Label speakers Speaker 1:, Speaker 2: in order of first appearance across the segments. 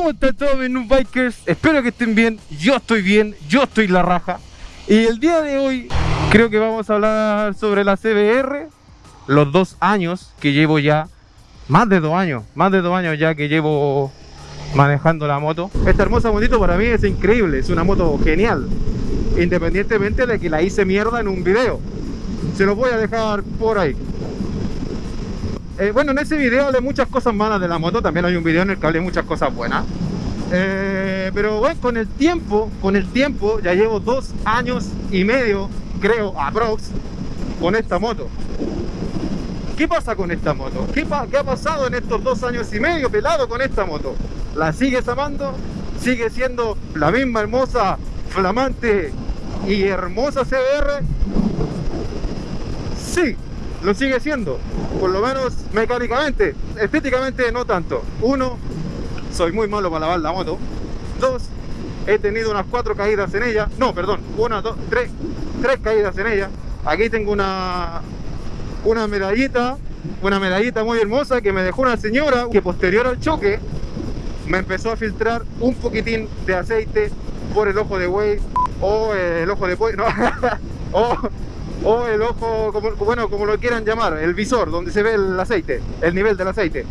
Speaker 1: ¿Cómo están todos mis noob bikers? Espero que estén bien, yo estoy bien, yo estoy la raja. Y el día de hoy creo que vamos a hablar sobre la CBR Los dos años que llevo ya, más de dos años, más de dos años ya que llevo manejando la moto. Esta hermosa motito para mí es increíble, es una moto genial. Independientemente de que la hice mierda en un video. Se los voy a dejar por ahí eh, bueno, en ese video hablé muchas cosas malas de la moto, también hay un video en el que hablé muchas cosas buenas. Eh, pero bueno, con el tiempo, con el tiempo, ya llevo dos años y medio, creo, aprox, con esta moto. ¿Qué pasa con esta moto? ¿Qué, ¿Qué, ha pasado en estos dos años y medio pelado con esta moto? ¿La sigues amando? ¿Sigue siendo la misma hermosa, flamante y hermosa CBR? Sí, lo sigue siendo, por lo menos mecánicamente, estéticamente no tanto. Uno, soy muy malo para lavar la moto. Dos, he tenido unas cuatro caídas en ella. No, perdón, una, dos, tres, tres caídas en ella. Aquí tengo una, una medallita, una medallita muy hermosa que me dejó una señora que posterior al choque me empezó a filtrar un poquitín de aceite por el ojo de buey o el ojo de pollo, no, o el ojo, como, bueno, como lo quieran llamar, el visor, donde se ve el aceite, el nivel del aceite.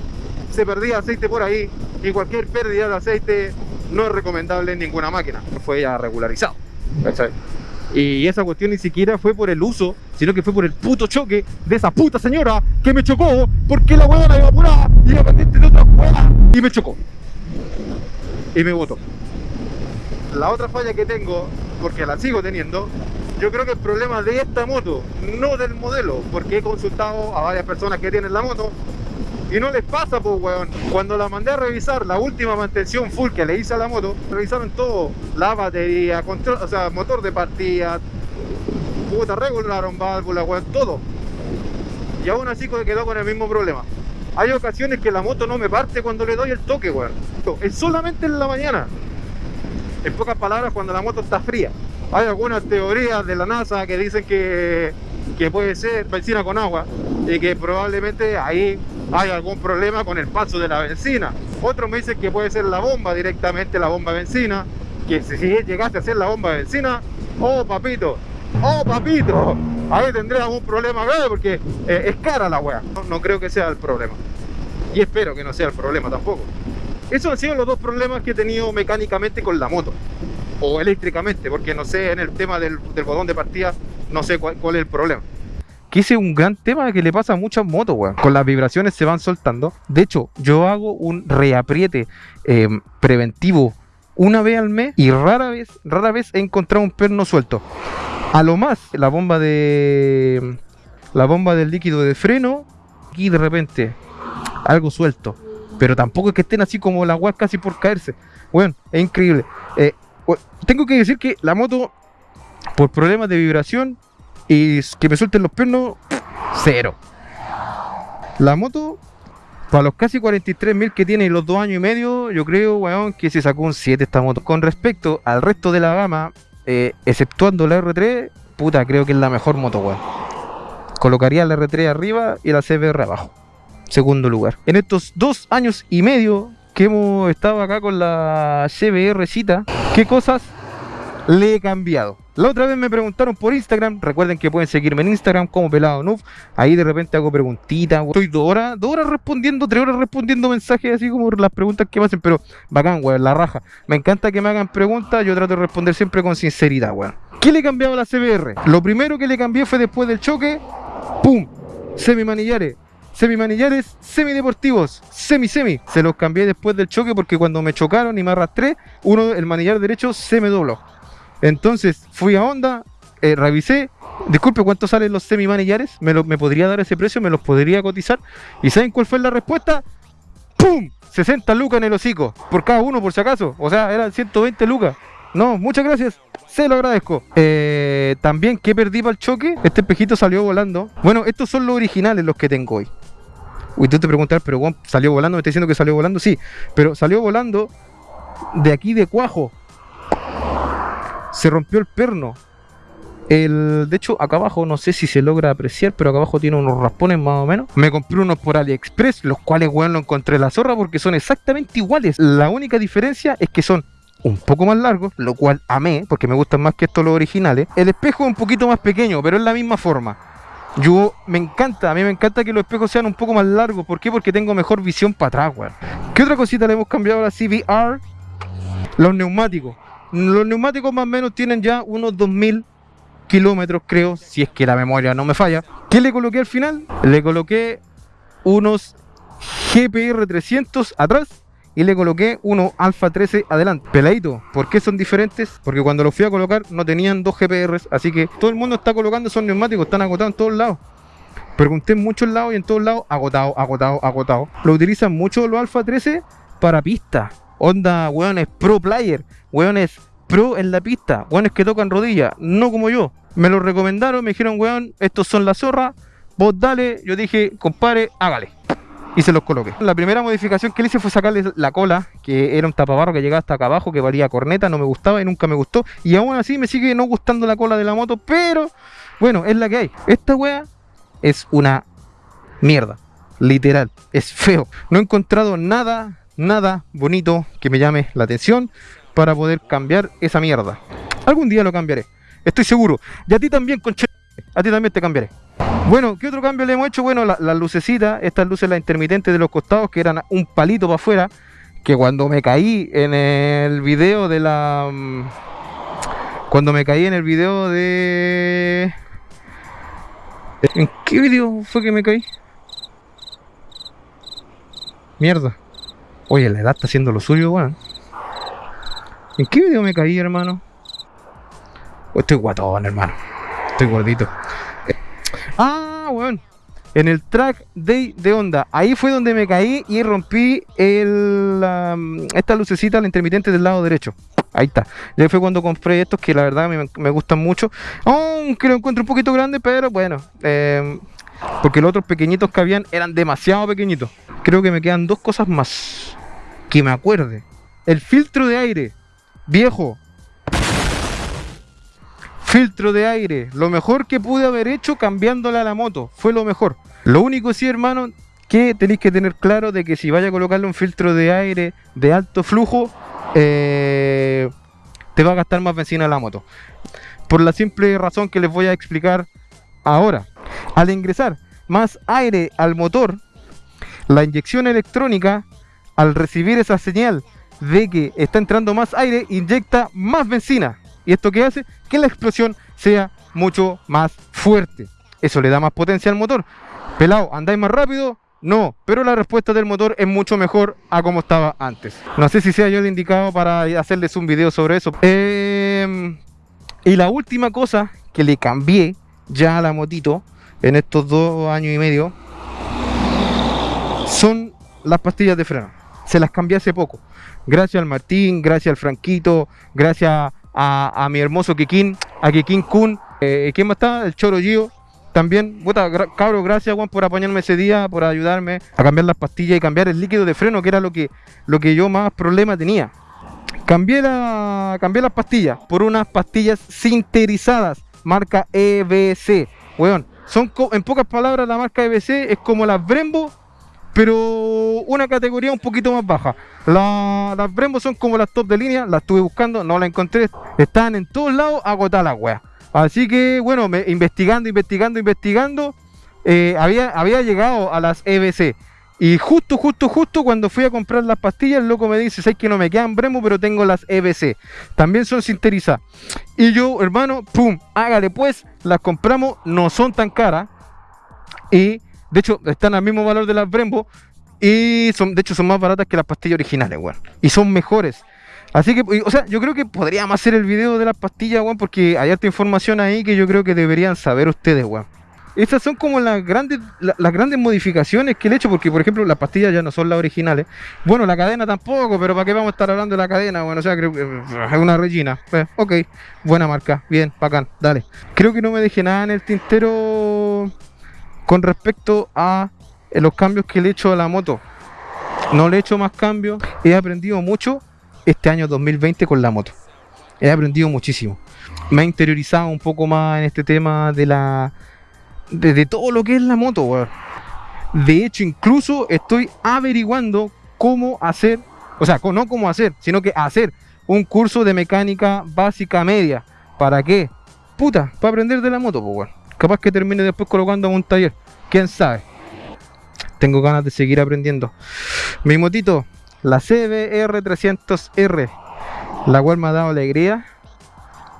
Speaker 1: Se perdía aceite por ahí y cualquier pérdida de aceite no es recomendable en ninguna máquina. Fue ya regularizado. Y esa cuestión ni siquiera fue por el uso, sino que fue por el puto choque de esa puta señora que me chocó porque la huevona iba apurada y iba pendiente de otra hueá y me chocó. Y me botó. La otra falla que tengo, porque la sigo teniendo, yo creo que el problema de esta moto, no del modelo, porque he consultado a varias personas que tienen la moto y no les pasa, pues, weón. Cuando la mandé a revisar, la última mantención full que le hice a la moto, revisaron todo, la batería, control, o sea, motor de partida, puta, regularon válvula, weón, todo. Y aún así quedó con el mismo problema. Hay ocasiones que la moto no me parte cuando le doy el toque, weón. Es solamente en la mañana. En pocas palabras, cuando la moto está fría. Hay algunas teorías de la NASA que dicen que, que puede ser benzina con agua y que probablemente ahí hay algún problema con el paso de la benzina. Otros me dicen que puede ser la bomba directamente, la bomba de benzina, que si llegaste a ser la bomba de benzina, oh papito, oh papito, ahí tendré algún problema grave porque eh, es cara la wea. no creo que sea el problema. Y espero que no sea el problema tampoco. Esos han sido los dos problemas que he tenido mecánicamente con la moto o eléctricamente, porque no sé, en el tema del, botón de partida, no sé cuál, es el problema. Que ese es un gran tema que le pasa a muchas motos, weón. Con las vibraciones se van soltando. De hecho, yo hago un reapriete em, preventivo una vez al mes y rara vez, rara vez he encontrado un perno suelto. A lo más, la bomba de. La bomba del líquido de freno. Y de repente, algo suelto. Pero tampoco es que estén así como la guas casi por caerse. Bueno, es increíble. Eh, tengo que decir que la moto, por problemas de vibración y que me suelten los pernos, cero. La moto, para los casi 43.000 que tiene y los dos años y medio, yo creo, weón, que se sacó un 7 esta moto. Con respecto al resto de la gama, eh, exceptuando la R3, puta, creo que es la mejor moto, weón. Colocaría la R3 arriba y la CBR abajo. Segundo lugar. En estos dos años y medio que hemos estado acá con la CBR cita, ¿qué cosas le he cambiado? La otra vez me preguntaron por Instagram, recuerden que pueden seguirme en Instagram como Pelado Noob, ahí de repente hago preguntitas, estoy dos horas, dos horas respondiendo, tres horas respondiendo mensajes así como las preguntas que me hacen, pero bacán, weón, la raja. Me encanta que me hagan preguntas, yo trato de responder siempre con sinceridad, weón. ¿Qué le he cambiado a la CBR? Lo primero que le cambié fue después del choque, ¡pum! Semi manillares semimanillares, semideportivos, semi-semi. Se los cambié después del choque porque cuando me chocaron y me arrastré, uno, el manillar derecho, se me dobló. Entonces fui a Honda, eh, revisé, disculpe, ¿cuánto salen los semimanillares? ¿Me, ¿Me podría dar ese precio? ¿Me los podría cotizar? ¿Y saben cuál fue la respuesta? ¡Pum! 60 lucas en el hocico, por cada uno por si acaso. O sea, eran 120 lucas. No, muchas gracias. Se lo agradezco. Eh, también, ¿qué perdí para el choque? Este espejito salió volando. Bueno, estos son los originales los que tengo hoy. Uy, tú te preguntas, pero salió volando, me está diciendo que salió volando, sí, pero salió volando de aquí de cuajo. Se rompió el perno. El, de hecho, acá abajo, no sé si se logra apreciar, pero acá abajo tiene unos raspones más o menos. Me compré unos por AliExpress, los cuales, weón, lo encontré la zorra porque son exactamente iguales. La única diferencia es que son un poco más largos, lo cual amé, porque me gustan más que estos los originales. El espejo es un poquito más pequeño, pero es la misma forma. Yo me encanta, a mí me encanta que los espejos sean un poco más largos. ¿Por qué? Porque tengo mejor visión para atrás, weón. ¿Qué otra cosita le hemos cambiado a la CBR? Los neumáticos. Los neumáticos más o menos tienen ya unos 2000 kilómetros, creo, si es que la memoria no me falla. ¿Qué le coloqué al final? Le coloqué unos GPR 300 atrás y le coloqué uno Alpha 13 adelante. Peladito, ¿por qué son diferentes? Porque cuando los fui a colocar no tenían dos GPRs, así que todo el mundo está colocando esos neumáticos, están agotados en todos lados. Pregunté en muchos lados y en todos lados, agotado, agotado, agotado. Lo utilizan mucho los Alpha 13 para pista. Onda, weones pro player, weones pro en la pista, weones que tocan rodillas, no como yo. Me lo recomendaron, me dijeron, weón, estos son la zorra, vos dale. Yo dije, compadre, hágale y se los coloqué. La primera modificación que le hice fue sacarle la cola, que era un tapabarro que llegaba hasta acá abajo, que valía corneta, no me gustaba y nunca me gustó. Y aún así me sigue no gustando la cola de la moto, pero bueno, es la que hay. Esta wea es una mierda, literal, es feo. No he encontrado nada, nada bonito que me llame la atención para poder cambiar esa mierda. Algún día lo cambiaré, estoy seguro. Y a ti también, conche... A ti también te cambiaré. Bueno, ¿qué otro cambio le hemos hecho? Bueno, las lucecitas, estas luces las intermitentes de los costados que eran un palito para afuera, que cuando me caí en el video de la... Mm, cuando me caí en el video de... ¿En qué video fue que me caí? Mierda. Oye, la edad está haciendo lo suyo, weón. ¿En qué video me caí, hermano? estoy guatón, hermano. Estoy gordito. Ah, weón. En el track day de onda. Ahí fue donde me caí y rompí el, esta lucecita, la intermitente del lado derecho. Ahí está. Ya fue cuando compré estos que la verdad me, gustan mucho. Aunque lo encuentro un poquito grande, pero bueno. Em, porque los otros pequeñitos que habían eran demasiado pequeñitos. Creo que me quedan dos cosas más. Que me acuerde. El filtro de aire. Viejo, Filtro de aire, lo mejor que pude haber hecho cambiándole a la moto, fue lo mejor. Lo único sí, hermano, que tenéis que tener claro de que si vaya a colocarle un filtro de aire de alto flujo, eh, te va a gastar más benzina la moto. Por la simple razón que les voy a explicar ahora. Al ingresar más aire al motor, la inyección electrónica, al recibir esa señal de que está entrando más aire, inyecta más benzina. ¿Y esto qué hace? Que la explosión sea mucho más fuerte. Eso le da más potencia al motor. Pelado, ¿andáis más rápido? No, pero la respuesta del motor es mucho mejor a como estaba antes. No sé si sea yo el indicado para hacerles un video sobre eso. Em, y la última cosa que le cambié ya a la motito en estos dos años y medio son las pastillas de freno. Se las cambié hace poco. Gracias al Martín, gracias al Franquito, gracias a, mi hermoso Kikín, a Kikín Kun, eh, ¿quién más está? El Choro Gio, también, puta, cabro, gracias Juan por apañarme ese día, por ayudarme a cambiar las pastillas y cambiar el líquido de freno, que era lo que, lo que yo más problema tenía. Cambié, la, cambié las pastillas por unas pastillas sinterizadas, marca EBC. Weón, son en pocas palabras la marca EBC es como las Brembo pero una categoría un poquito más baja. las Brembo son como las top de línea, las estuve buscando, no las encontré, están en todos lados agotadas las weas. Así que bueno, me, investigando, investigando, investigando, eh, había, había llegado a las EBC. Y justo, justo, justo cuando fui a comprar las pastillas, el loco me dice, sé que no me quedan Brembo, pero tengo las EBC. También son sinterizadas. Y yo, hermano, pum, hágale pues, las compramos, no son tan caras. Y de hecho, están al mismo valor de las Brembo y son, de hecho son más baratas que las pastillas originales, weón. Y son mejores. Así que, o sea, yo creo que podríamos hacer el video de las pastillas, weón, porque hay harta información ahí que yo creo que deberían saber ustedes, weón. Estas son como las grandes, las grandes modificaciones que he hecho, porque por ejemplo las pastillas ya no son las originales. Bueno, la cadena tampoco, pero ¿para qué vamos a estar hablando de la cadena? Bueno, o sea, creo que es una Regina. Pues, ok, buena marca, bien, bacán, dale. Creo que no me dejé nada en el tintero con respecto a eh, los cambios que le he hecho a la moto, no le he hecho más cambios, he aprendido mucho este año 2020 con la moto. he aprendido muchísimo. Me he interiorizado un poco más en este tema de la. de, todo lo que es la moto, weón. De hecho, incluso estoy averiguando cómo hacer, o sea, no cómo hacer, sino que hacer un curso de mecánica básica media. ¿Para qué? Puta, para aprender de la moto, pues, weón. Capaz que termine después colocando un taller. ¿Quién sabe? Tengo ganas de seguir aprendiendo. Mi motito, la CBR300R, la cual me ha dado alegría,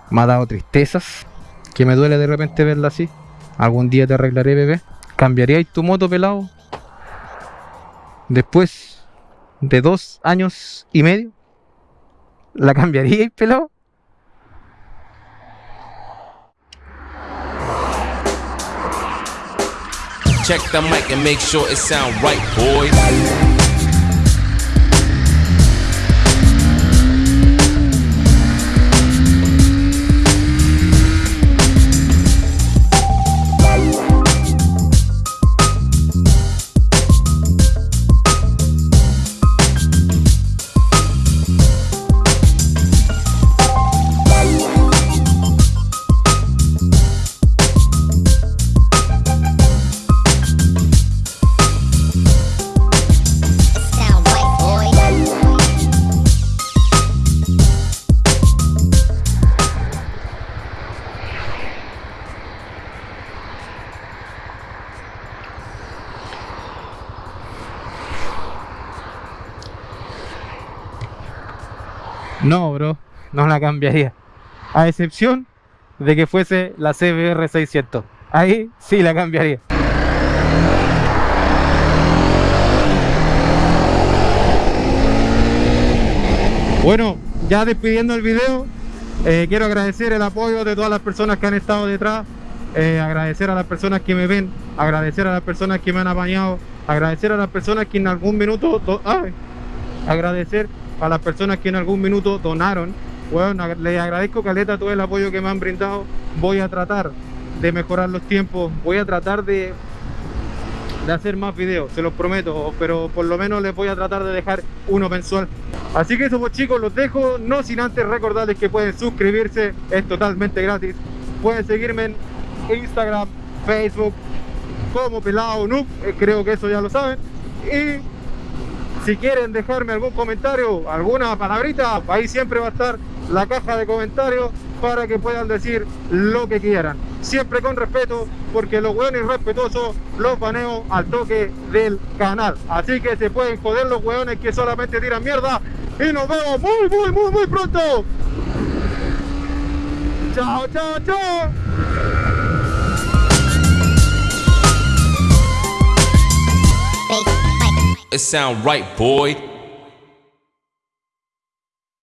Speaker 1: me ha dado tristezas, que me duele de repente verla así. Algún día te arreglaré, bebé. ¿Cambiaríais tu moto pelado? Después de dos años y medio, ¿la cambiaríais pelado? Check the mic and make sure it sound right, boys. No, bro, no la cambiaría. A excepción de que fuese la CBR 600. Ahí sí la cambiaría. Bueno, ya despidiendo el video, eh, quiero agradecer el apoyo de todas las personas que han estado detrás, eh, agradecer a las personas que me ven, agradecer a las personas que me han apañado, agradecer a las personas que en algún minuto, ay, agradecer a las personas que en algún minuto donaron. Bueno, les agradezco Caleta todo el apoyo que me han brindado. Voy a tratar de mejorar los tiempos, voy a tratar de, de hacer más videos, se los prometo, pero por lo menos les voy a tratar de dejar uno mensual. Así que eso pues chicos, los dejo, no sin antes recordarles que pueden suscribirse, es totalmente gratis. Pueden seguirme en Instagram, Facebook, como Pelado Noob, eh, creo que eso ya lo saben. Y si quieren dejarme algún comentario, alguna palabrita, ahí siempre va a estar la caja de comentarios para que puedan decir lo que quieran. Siempre con respeto, porque los hueones respetuosos los baneo al toque del canal. Así que se pueden joder los hueones que solamente tiran mierda. Y nos vemos muy, muy, muy, muy pronto. Chao, chao, chao. It sound right, boy.